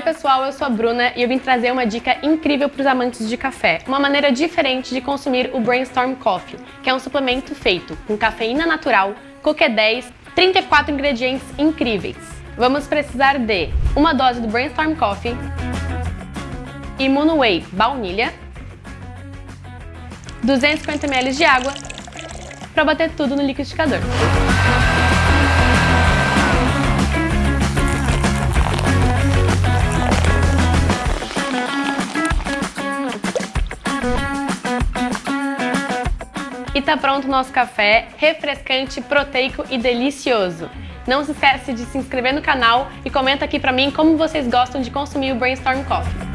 pessoal, eu sou a Bruna e eu vim trazer uma dica incrível para os amantes de café. Uma maneira diferente de consumir o Brainstorm Coffee, que é um suplemento feito com cafeína natural, CoQ10, 34 ingredientes incríveis. Vamos precisar de uma dose do Brainstorm Coffee, Immuno Whey baunilha, 250 ml de água para bater tudo no liquidificador. E tá pronto o nosso café, refrescante, proteico e delicioso. Não se esquece de se inscrever no canal e comenta aqui pra mim como vocês gostam de consumir o Brainstorm Coffee.